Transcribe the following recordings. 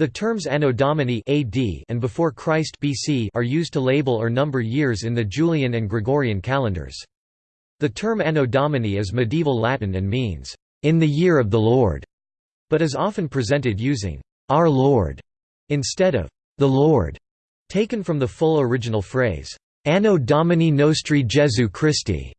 The terms Anno Domini AD and before Christ BC are used to label or number years in the Julian and Gregorian calendars. The term Anno Domini is medieval Latin and means, "...in the year of the Lord", but is often presented using, "...our Lord", instead of, "...the Lord", taken from the full original phrase, "...Anno Domini Nostri Jesu Christi",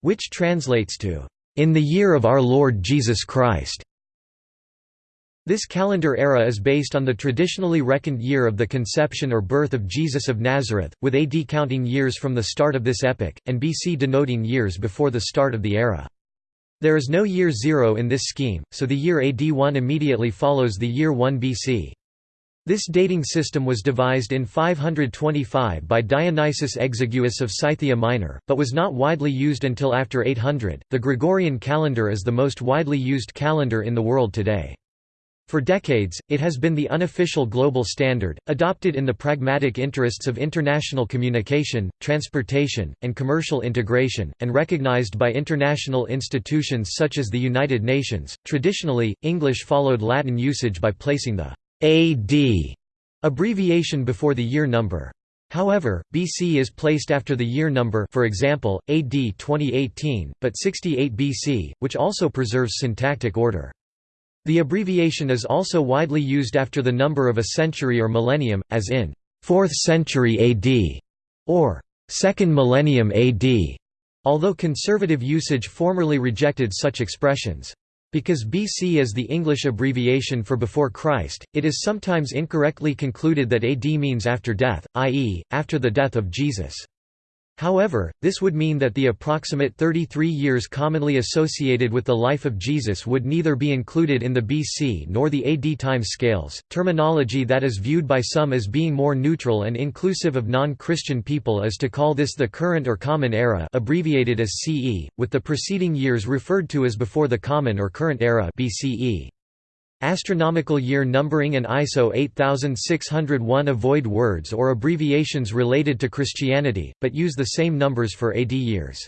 which translates to, "...in the year of our Lord Jesus Christ". This calendar era is based on the traditionally reckoned year of the conception or birth of Jesus of Nazareth, with AD counting years from the start of this epoch, and BC denoting years before the start of the era. There is no year zero in this scheme, so the year AD 1 immediately follows the year 1 BC. This dating system was devised in 525 by Dionysius Exiguus of Scythia Minor, but was not widely used until after 800. The Gregorian calendar is the most widely used calendar in the world today. For decades, it has been the unofficial global standard, adopted in the pragmatic interests of international communication, transportation, and commercial integration, and recognized by international institutions such as the United Nations. Traditionally, English followed Latin usage by placing the AD abbreviation before the year number. However, BC is placed after the year number for example, AD 2018, but 68 BC, which also preserves syntactic order. The abbreviation is also widely used after the number of a century or millennium, as in 4th century AD or 2nd millennium AD, although conservative usage formerly rejected such expressions. Because BC is the English abbreviation for before Christ, it is sometimes incorrectly concluded that AD means after death, i.e., after the death of Jesus. However, this would mean that the approximate 33 years commonly associated with the life of Jesus would neither be included in the BC nor the AD time scales, terminology that is viewed by some as being more neutral and inclusive of non-Christian people is to call this the current or common era abbreviated as CE, with the preceding years referred to as before the common or current era BCE. Astronomical year numbering and ISO 8601 avoid words or abbreviations related to Christianity, but use the same numbers for AD years.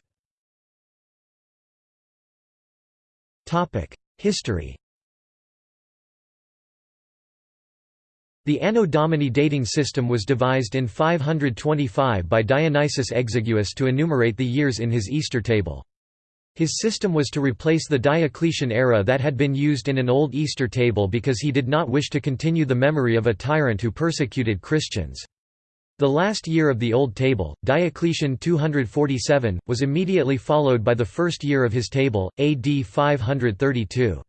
History The Anno Domini dating system was devised in 525 by Dionysius Exiguus to enumerate the years in his Easter table. His system was to replace the Diocletian era that had been used in an old Easter table because he did not wish to continue the memory of a tyrant who persecuted Christians. The last year of the Old Table, Diocletian 247, was immediately followed by the first year of his table, AD 532.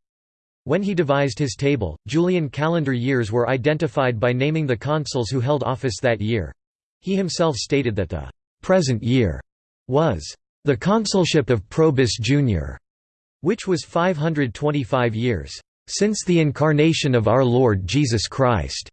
When he devised his table, Julian calendar years were identified by naming the consuls who held office that year. He himself stated that the present year was the consulship of Probus Jr., which was 525 years, since the incarnation of our Lord Jesus Christ.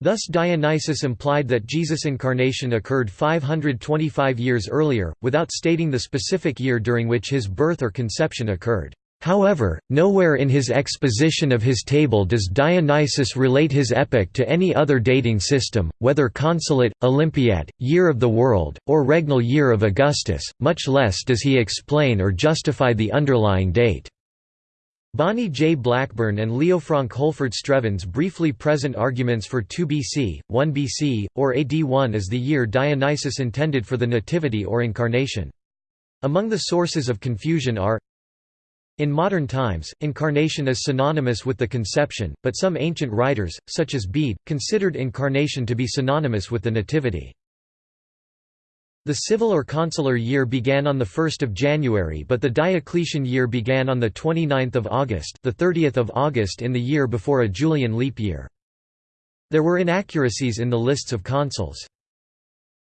Thus Dionysius implied that Jesus' incarnation occurred 525 years earlier, without stating the specific year during which his birth or conception occurred. However, nowhere in his exposition of his table does Dionysius relate his epoch to any other dating system, whether consulate, Olympiad, year of the world, or regnal year of Augustus, much less does he explain or justify the underlying date. Bonnie J. Blackburn and Leofranc Holford Strevens briefly present arguments for 2 BC, 1 BC, or AD 1 as the year Dionysius intended for the Nativity or Incarnation. Among the sources of confusion are in modern times, incarnation is synonymous with the conception, but some ancient writers, such as Bede, considered incarnation to be synonymous with the Nativity. The civil or consular year began on 1 January but the Diocletian year began on 29 August the 30th of August in the year before a Julian leap year. There were inaccuracies in the lists of consuls.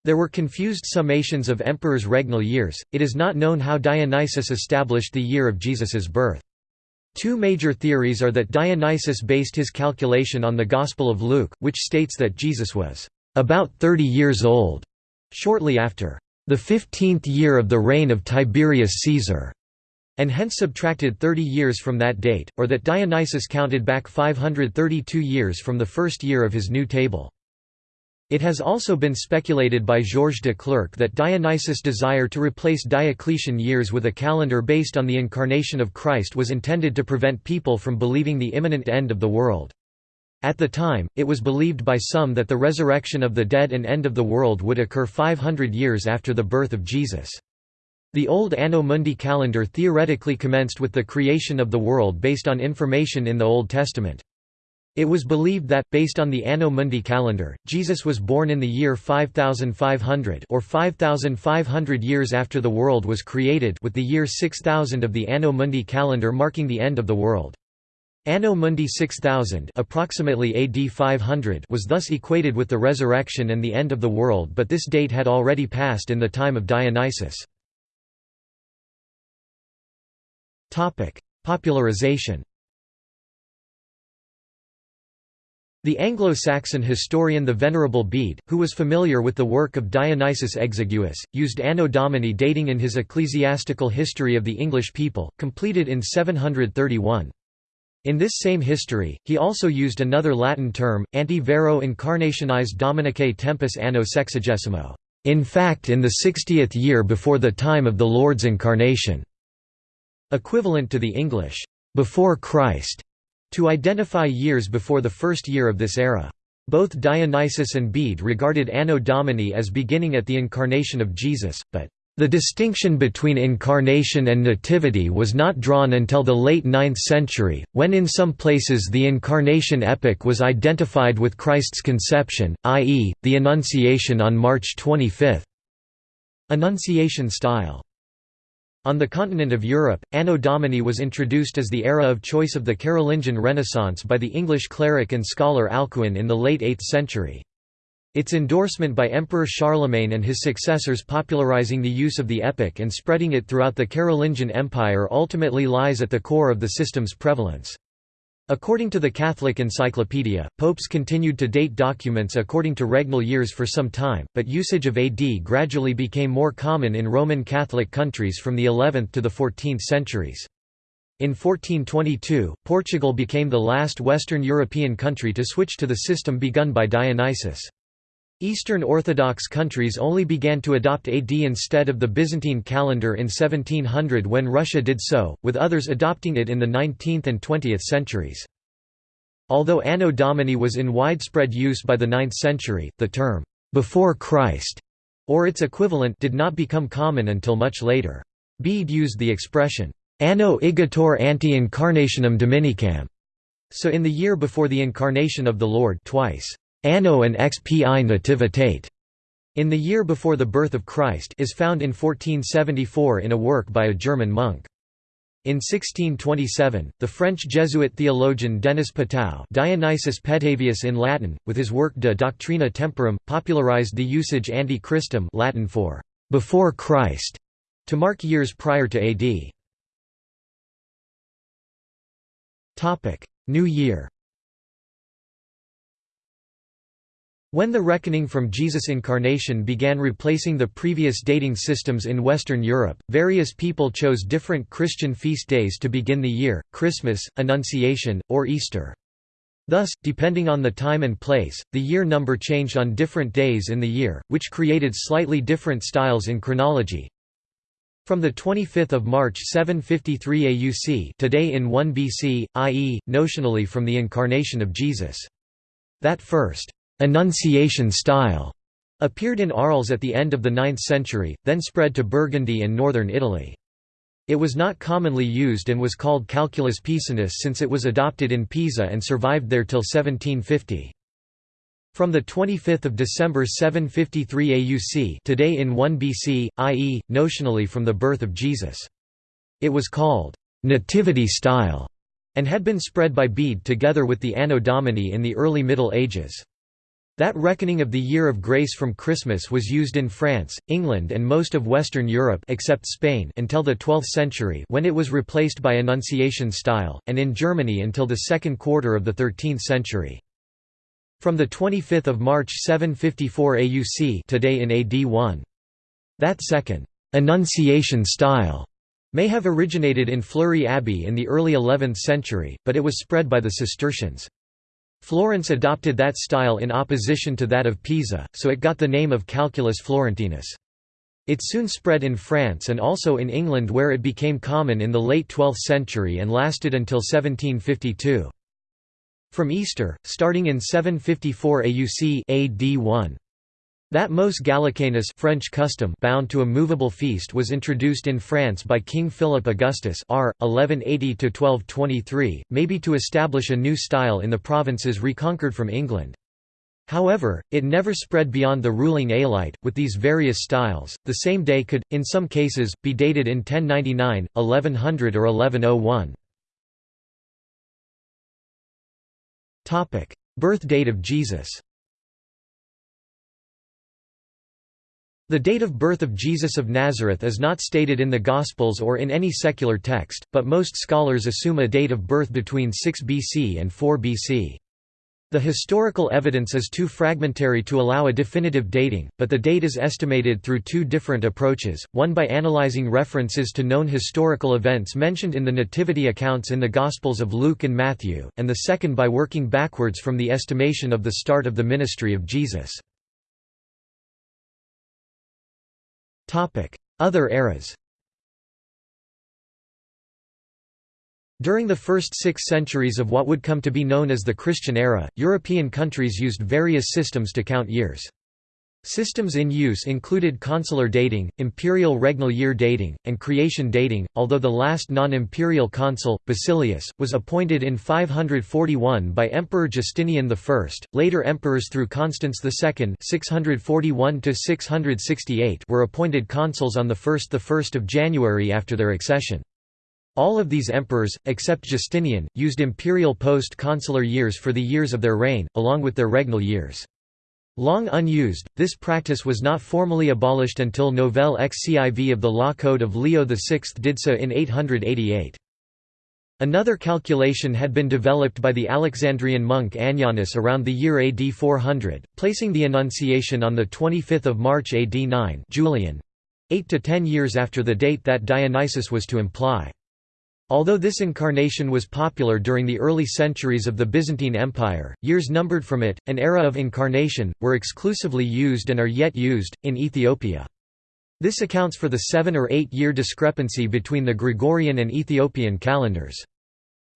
There were confused summations of emperors' regnal years, it is not known how Dionysius established the year of Jesus's birth. Two major theories are that Dionysius based his calculation on the Gospel of Luke, which states that Jesus was about 30 years old, shortly after the fifteenth year of the reign of Tiberius Caesar, and hence subtracted 30 years from that date, or that Dionysius counted back 532 years from the first year of his new table. It has also been speculated by Georges Declercq that Dionysius' desire to replace Diocletian years with a calendar based on the incarnation of Christ was intended to prevent people from believing the imminent end of the world. At the time, it was believed by some that the resurrection of the dead and end of the world would occur 500 years after the birth of Jesus. The old Anno Mundi calendar theoretically commenced with the creation of the world based on information in the Old Testament. It was believed that, based on the Anno Mundi calendar, Jesus was born in the year 5500 or 5500 years after the world was created with the year 6000 of the Anno Mundi calendar marking the end of the world. Anno Mundi 6000 approximately AD 500 was thus equated with the resurrection and the end of the world but this date had already passed in the time of Dionysius. Popularization The Anglo-Saxon historian the Venerable Bede, who was familiar with the work of Dionysius Exiguus, used Anno Domini dating in his Ecclesiastical History of the English People, completed in 731. In this same history, he also used another Latin term, ante vero incarnationis Dominicae tempus anno sexagesimo, in fact in the sixtieth year before the time of the Lord's incarnation, equivalent to the English, before Christ, to identify years before the first year of this era. Both Dionysius and Bede regarded Anno Domini as beginning at the incarnation of Jesus, but the distinction between incarnation and nativity was not drawn until the late 9th century, when in some places the incarnation epoch was identified with Christ's conception, i.e., the Annunciation on March 25. Annunciation style on the continent of Europe, Anno Domini was introduced as the era of choice of the Carolingian Renaissance by the English cleric and scholar Alcuin in the late 8th century. Its endorsement by Emperor Charlemagne and his successors popularizing the use of the epoch and spreading it throughout the Carolingian Empire ultimately lies at the core of the system's prevalence. According to the Catholic Encyclopedia, popes continued to date documents according to regnal years for some time, but usage of AD gradually became more common in Roman Catholic countries from the 11th to the 14th centuries. In 1422, Portugal became the last Western European country to switch to the system begun by Dionysius. Eastern Orthodox countries only began to adopt AD instead of the Byzantine calendar in 1700 when Russia did so, with others adopting it in the 19th and 20th centuries. Although Anno Domini was in widespread use by the 9th century, the term, "'before Christ' or its equivalent did not become common until much later. Bede used the expression, "'Anno igitur ante incarnationem Dominicam' so in the year before the incarnation of the Lord twice. Anno and XPI Nativitate, in the year before the birth of Christ is found in 1474 in a work by a German monk. In 1627, the French Jesuit theologian Denis Pétau Dionysius Petavius in Latin, with his work De Doctrina Temporum, popularized the usage ante Christum Latin for «before Christ» to mark years prior to AD. New Year When the reckoning from Jesus' incarnation began replacing the previous dating systems in Western Europe, various people chose different Christian feast days to begin the year, Christmas, Annunciation, or Easter. Thus, depending on the time and place, the year number changed on different days in the year, which created slightly different styles in chronology. From 25 March 753 AUC today in 1 BC, i.e., notionally from the incarnation of Jesus. That first Annunciation style appeared in Arles at the end of the 9th century, then spread to Burgundy and northern Italy. It was not commonly used and was called Calculus pisanus since it was adopted in Pisa and survived there till 1750. From 25 December 753 AUC today in 1 BC, i.e., notionally from the birth of Jesus. It was called «nativity style» and had been spread by Bede together with the Anno Domini in the early Middle Ages. That reckoning of the year of grace from Christmas was used in France, England and most of Western Europe except Spain until the 12th century when it was replaced by Annunciation style, and in Germany until the second quarter of the 13th century. From 25 March 754 AUC today in AD 1. That second, «Annunciation style» may have originated in Fleury Abbey in the early 11th century, but it was spread by the Cistercians. Florence adopted that style in opposition to that of Pisa, so it got the name of Calculus Florentinus. It soon spread in France and also in England where it became common in the late 12th century and lasted until 1752. From Easter, starting in 754 AUC AD 1. That mos gallicanus French custom bound to a movable feast was introduced in France by King Philip Augustus r. 1180–1223, maybe to establish a new style in the provinces reconquered from England. However, it never spread beyond the ruling Aelite. With these various styles, the same day could, in some cases, be dated in 1099, 1100 or 1101. Birth date of Jesus The date of birth of Jesus of Nazareth is not stated in the Gospels or in any secular text, but most scholars assume a date of birth between 6 BC and 4 BC. The historical evidence is too fragmentary to allow a definitive dating, but the date is estimated through two different approaches, one by analyzing references to known historical events mentioned in the nativity accounts in the Gospels of Luke and Matthew, and the second by working backwards from the estimation of the start of the ministry of Jesus. Other eras During the first six centuries of what would come to be known as the Christian era, European countries used various systems to count years. Systems in use included consular dating, imperial regnal year dating, and creation dating, although the last non-imperial consul, Basilius, was appointed in 541 by Emperor Justinian I. Later emperors through Constans II (641–668) were appointed consuls on the 1st the 1st of January after their accession. All of these emperors, except Justinian, used imperial post-consular years for the years of their reign, along with their regnal years. Long unused, this practice was not formally abolished until Nouvelle Xiv of the Law Code of Leo VI did so in 888. Another calculation had been developed by the Alexandrian monk Annianus around the year AD 400, placing the Annunciation on 25 March AD 9 Julian, 8 to 10 years after the date that Dionysius was to imply. Although this incarnation was popular during the early centuries of the Byzantine Empire, years numbered from it, an era of incarnation, were exclusively used and are yet used, in Ethiopia. This accounts for the seven- or eight-year discrepancy between the Gregorian and Ethiopian calendars.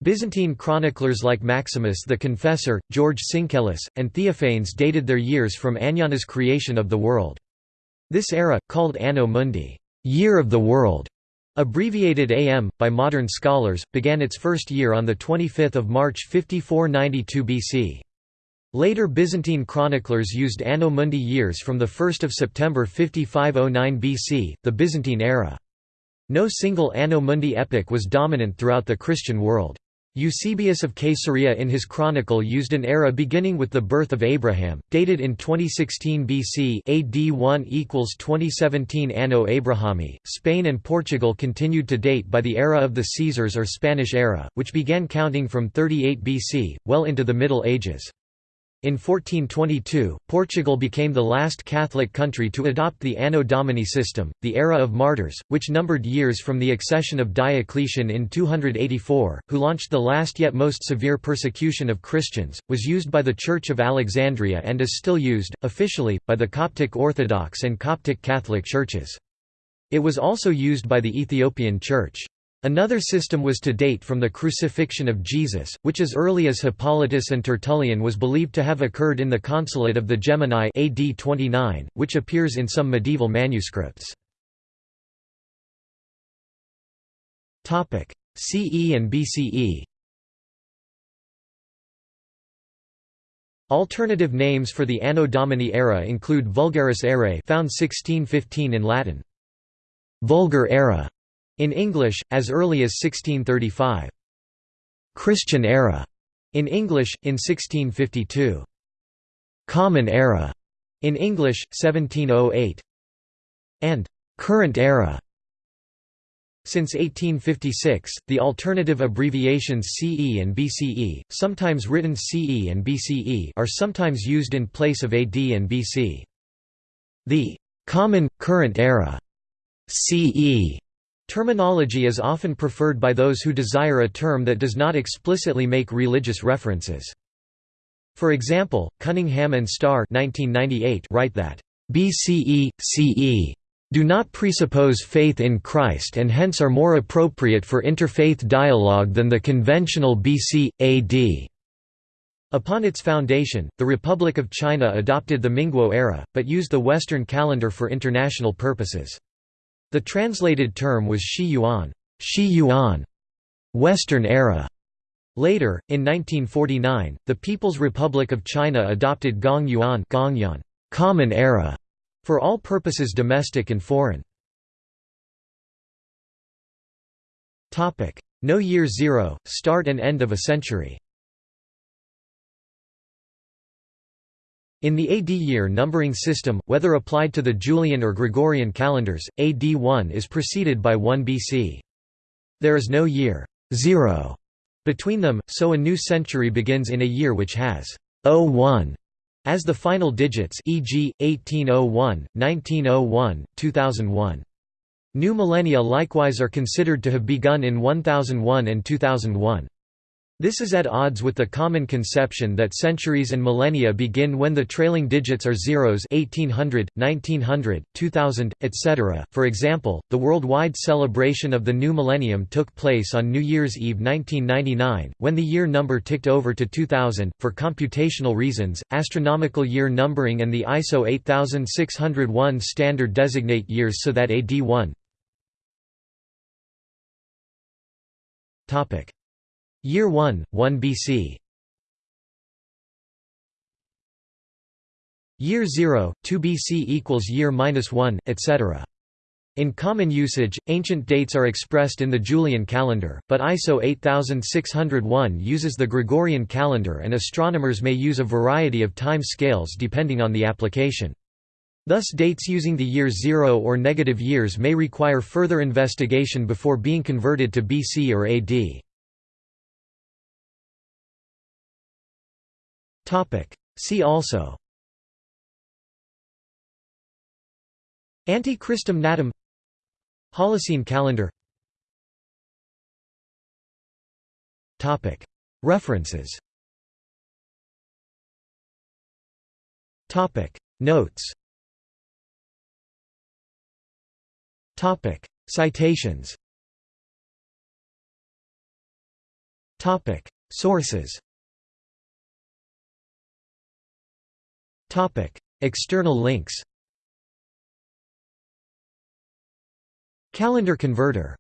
Byzantine chroniclers like Maximus the Confessor, George Syncellus, and Theophanes dated their years from Annianus's creation of the world. This era, called Anno Mundi year of the world", Abbreviated AM, by modern scholars, began its first year on 25 March 5492 BC. Later Byzantine chroniclers used Anno Mundi years from 1 September 5509 BC, the Byzantine era. No single Anno Mundi epoch was dominant throughout the Christian world. Eusebius of Caesarea in his chronicle used an era beginning with the birth of Abraham, dated in 2016 BC AD 1 equals 2017 Anno Abrahami. Spain and Portugal continued to date by the era of the Caesars or Spanish era, which began counting from 38 BC, well into the Middle Ages. In 1422, Portugal became the last Catholic country to adopt the Anno Domini system. The era of martyrs, which numbered years from the accession of Diocletian in 284, who launched the last yet most severe persecution of Christians, was used by the Church of Alexandria and is still used, officially, by the Coptic Orthodox and Coptic Catholic churches. It was also used by the Ethiopian Church. Another system was to date from the crucifixion of Jesus, which as early as Hippolytus and Tertullian was believed to have occurred in the consulate of the Gemini AD 29, which appears in some medieval manuscripts. CE and BCE Alternative names for the Anno Domini era include Vulgaris Aerae found 1615 in Latin. Vulgar era in English, as early as 1635. Christian era in English, in 1652. Common era in English, 1708. And current era since 1856, the alternative abbreviations CE and BCE, sometimes written CE and BCE are sometimes used in place of AD and BC. The «common, current era» CE Terminology is often preferred by those who desire a term that does not explicitly make religious references. For example, Cunningham and Starr 1998 write that, "...BCE, CE do not presuppose faith in Christ and hence are more appropriate for interfaith dialogue than the conventional BC, AD." Upon its foundation, the Republic of China adopted the Minguo era, but used the Western calendar for international purposes. The translated term was Shi Yuan, Shi Yuan Western era. Later, in 1949, the People's Republic of China adopted Gong Yuan Gongyuan, Common Era for all purposes domestic and foreign. No year zero, start and end of a century In the AD year numbering system, whether applied to the Julian or Gregorian calendars, AD 1 is preceded by 1 BC. There is no year 0 between them, so a new century begins in a year which has 01 as the final digits e.g., 1801, 1901, 2001. New millennia likewise are considered to have begun in 1001 and 2001. This is at odds with the common conception that centuries and millennia begin when the trailing digits are zeros 1800, 1900, 2000, etc. For example, the worldwide celebration of the new millennium took place on New Year's Eve 1999, when the year number ticked over to 2000. For computational reasons, astronomical year numbering and the ISO 8601 standard designate years so that AD 1 Topic Year 1, 1 BC Year 0, 2 BC equals year minus 1, etc. In common usage, ancient dates are expressed in the Julian calendar, but ISO 8601 uses the Gregorian calendar and astronomers may use a variety of time scales depending on the application. Thus dates using the year zero or negative years may require further investigation before being converted to BC or AD. See also. Ante-Christum Natum. Holocene calendar. References. Notes. Citations. Sources External links. Calendar converter